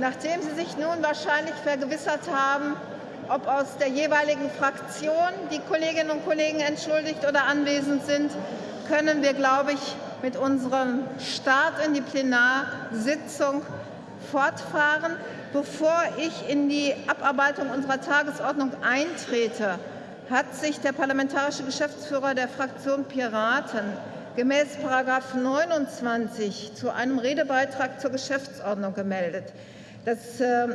Nachdem Sie sich nun wahrscheinlich vergewissert haben, ob aus der jeweiligen Fraktion die Kolleginnen und Kollegen entschuldigt oder anwesend sind, können wir, glaube ich, mit unserem Start in die Plenarsitzung fortfahren. Bevor ich in die Abarbeitung unserer Tagesordnung eintrete, hat sich der parlamentarische Geschäftsführer der Fraktion Piraten gemäß § 29 zu einem Redebeitrag zur Geschäftsordnung gemeldet. Das, äh,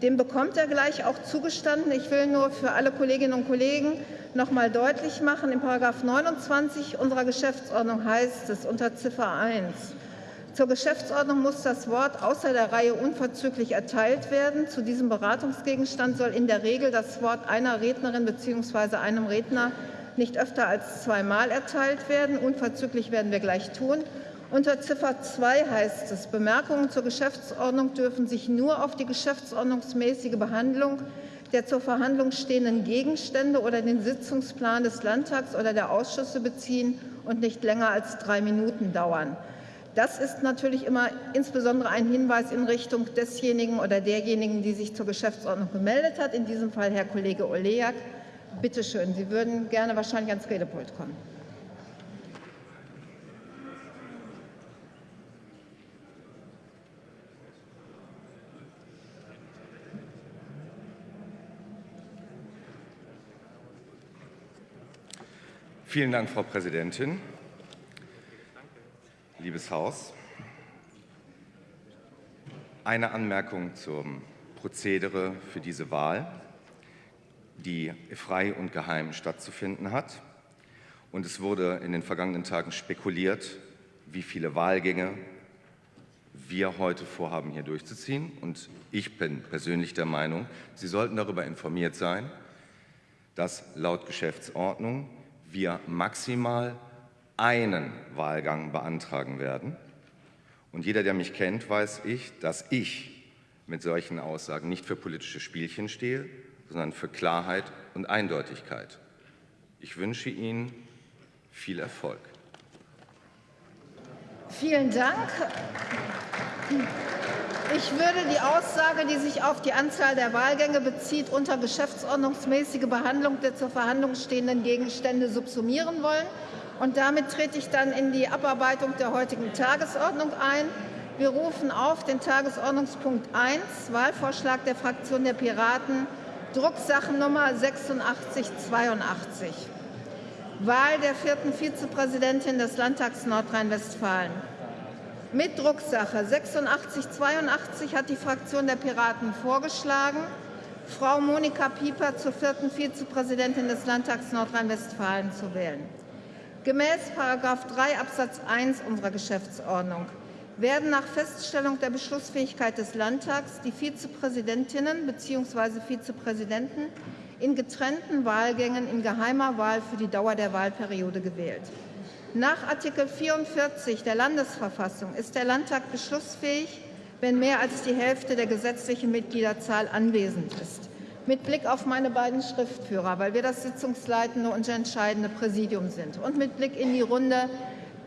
dem bekommt er gleich auch zugestanden. Ich will nur für alle Kolleginnen und Kollegen noch mal deutlich machen, in § 29 unserer Geschäftsordnung heißt es unter Ziffer 1, zur Geschäftsordnung muss das Wort außer der Reihe unverzüglich erteilt werden. Zu diesem Beratungsgegenstand soll in der Regel das Wort einer Rednerin bzw. einem Redner nicht öfter als zweimal erteilt werden. Unverzüglich werden wir gleich tun. Unter Ziffer 2 heißt es, Bemerkungen zur Geschäftsordnung dürfen sich nur auf die geschäftsordnungsmäßige Behandlung der zur Verhandlung stehenden Gegenstände oder den Sitzungsplan des Landtags oder der Ausschüsse beziehen und nicht länger als drei Minuten dauern. Das ist natürlich immer insbesondere ein Hinweis in Richtung desjenigen oder derjenigen, die sich zur Geschäftsordnung gemeldet hat, in diesem Fall Herr Kollege Oleak. Bitte schön, Sie würden gerne wahrscheinlich ans Redepult kommen. Vielen Dank, Frau Präsidentin. Liebes Haus, eine Anmerkung zum Prozedere für diese Wahl, die frei und geheim stattzufinden hat. Und es wurde in den vergangenen Tagen spekuliert, wie viele Wahlgänge wir heute vorhaben, hier durchzuziehen. Und ich bin persönlich der Meinung, Sie sollten darüber informiert sein, dass laut Geschäftsordnung wir maximal einen Wahlgang beantragen werden. Und jeder, der mich kennt, weiß ich, dass ich mit solchen Aussagen nicht für politische Spielchen stehe, sondern für Klarheit und Eindeutigkeit. Ich wünsche Ihnen viel Erfolg. Vielen Dank. Ich würde die Aussage, die sich auf die Anzahl der Wahlgänge bezieht, unter geschäftsordnungsmäßige Behandlung der zur Verhandlung stehenden Gegenstände subsumieren wollen. Und damit trete ich dann in die Abarbeitung der heutigen Tagesordnung ein. Wir rufen auf den Tagesordnungspunkt 1, Wahlvorschlag der Fraktion der Piraten, Drucksachennummer 8682. Wahl der vierten Vizepräsidentin des Landtags Nordrhein-Westfalen. Mit Drucksache 8682 hat die Fraktion der Piraten vorgeschlagen, Frau Monika Pieper zur vierten Vizepräsidentin des Landtags Nordrhein-Westfalen zu wählen. Gemäß § 3 Absatz 1 unserer Geschäftsordnung werden nach Feststellung der Beschlussfähigkeit des Landtags die Vizepräsidentinnen bzw. Vizepräsidenten in getrennten Wahlgängen in geheimer Wahl für die Dauer der Wahlperiode gewählt. Nach Artikel 44 der Landesverfassung ist der Landtag beschlussfähig, wenn mehr als die Hälfte der gesetzlichen Mitgliederzahl anwesend ist. Mit Blick auf meine beiden Schriftführer, weil wir das sitzungsleitende und entscheidende Präsidium sind, und mit Blick in die Runde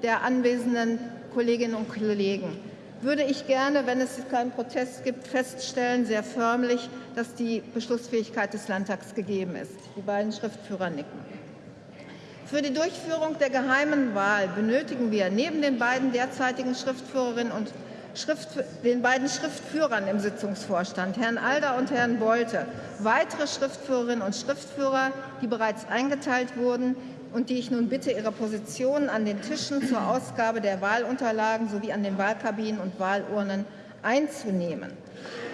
der anwesenden Kolleginnen und Kollegen würde ich gerne, wenn es keinen Protest gibt, feststellen, sehr förmlich, dass die Beschlussfähigkeit des Landtags gegeben ist. Die beiden Schriftführer nicken. Für die Durchführung der geheimen Wahl benötigen wir neben den beiden derzeitigen Schriftführerinnen und Schrift, den beiden Schriftführern im Sitzungsvorstand, Herrn Alder und Herrn Bolte, weitere Schriftführerinnen und Schriftführer, die bereits eingeteilt wurden und die ich nun bitte, ihre Positionen an den Tischen zur Ausgabe der Wahlunterlagen sowie an den Wahlkabinen und Wahlurnen einzunehmen.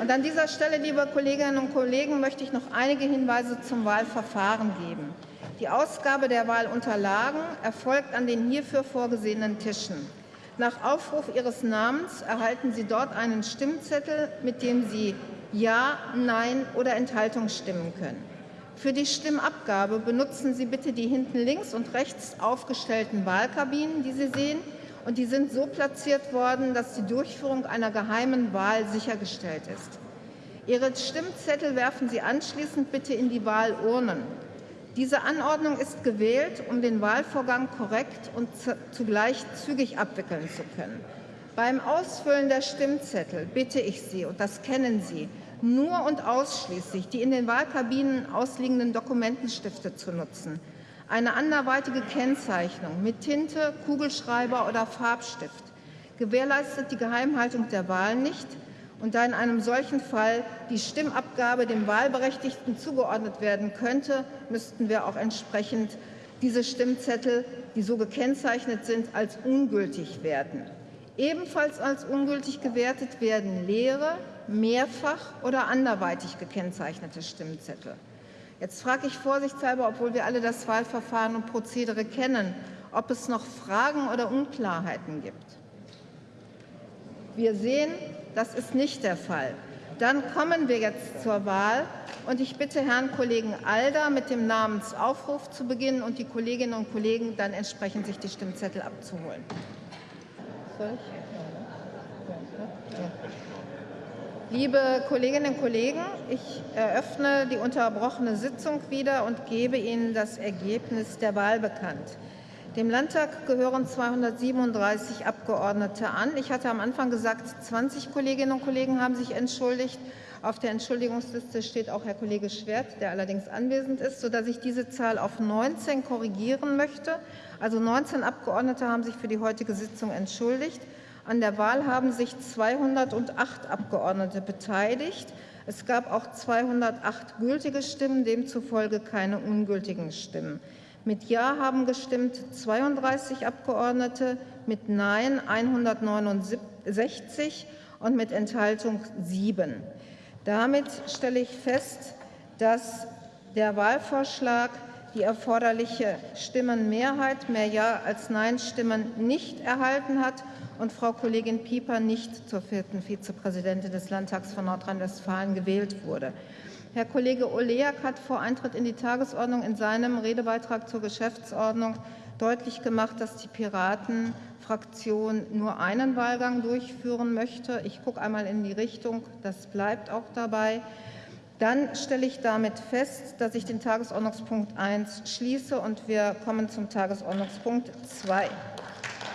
Und an dieser Stelle, liebe Kolleginnen und Kollegen, möchte ich noch einige Hinweise zum Wahlverfahren geben. Die Ausgabe der Wahlunterlagen erfolgt an den hierfür vorgesehenen Tischen. Nach Aufruf Ihres Namens erhalten Sie dort einen Stimmzettel, mit dem Sie Ja, Nein oder Enthaltung stimmen können. Für die Stimmabgabe benutzen Sie bitte die hinten links und rechts aufgestellten Wahlkabinen, die Sie sehen. Und die sind so platziert worden, dass die Durchführung einer geheimen Wahl sichergestellt ist. Ihre Stimmzettel werfen Sie anschließend bitte in die Wahlurnen. Diese Anordnung ist gewählt, um den Wahlvorgang korrekt und zugleich zügig abwickeln zu können. Beim Ausfüllen der Stimmzettel bitte ich Sie, und das kennen Sie, nur und ausschließlich die in den Wahlkabinen ausliegenden Dokumentenstifte zu nutzen. Eine anderweitige Kennzeichnung mit Tinte, Kugelschreiber oder Farbstift gewährleistet die Geheimhaltung der Wahl nicht. Und da in einem solchen Fall die Stimmabgabe dem Wahlberechtigten zugeordnet werden könnte, müssten wir auch entsprechend diese Stimmzettel, die so gekennzeichnet sind, als ungültig werden. Ebenfalls als ungültig gewertet werden leere, mehrfach oder anderweitig gekennzeichnete Stimmzettel. Jetzt frage ich vorsichtshalber, obwohl wir alle das Wahlverfahren und Prozedere kennen, ob es noch Fragen oder Unklarheiten gibt. Wir sehen, das ist nicht der Fall. Dann kommen wir jetzt zur Wahl und ich bitte Herrn Kollegen Alder mit dem Namensaufruf zu beginnen und die Kolleginnen und Kollegen dann entsprechend sich die Stimmzettel abzuholen. Liebe Kolleginnen und Kollegen, ich eröffne die unterbrochene Sitzung wieder und gebe Ihnen das Ergebnis der Wahl bekannt. Dem Landtag gehören 237 Abgeordnete an. Ich hatte am Anfang gesagt, 20 Kolleginnen und Kollegen haben sich entschuldigt. Auf der Entschuldigungsliste steht auch Herr Kollege Schwert, der allerdings anwesend ist, sodass ich diese Zahl auf 19 korrigieren möchte. Also 19 Abgeordnete haben sich für die heutige Sitzung entschuldigt. An der Wahl haben sich 208 Abgeordnete beteiligt. Es gab auch 208 gültige Stimmen, demzufolge keine ungültigen Stimmen. Mit Ja haben gestimmt 32 Abgeordnete, mit Nein 169 und mit Enthaltung 7. Damit stelle ich fest, dass der Wahlvorschlag die erforderliche Stimmenmehrheit, mehr Ja als Nein-Stimmen, nicht erhalten hat und Frau Kollegin Pieper nicht zur vierten Vizepräsidentin des Landtags von Nordrhein-Westfalen gewählt wurde. Herr Kollege Oleak hat vor Eintritt in die Tagesordnung in seinem Redebeitrag zur Geschäftsordnung deutlich gemacht, dass die Piraten Fraktion nur einen Wahlgang durchführen möchte. Ich gucke einmal in die Richtung, das bleibt auch dabei. Dann stelle ich damit fest, dass ich den Tagesordnungspunkt 1 schließe und wir kommen zum Tagesordnungspunkt 2.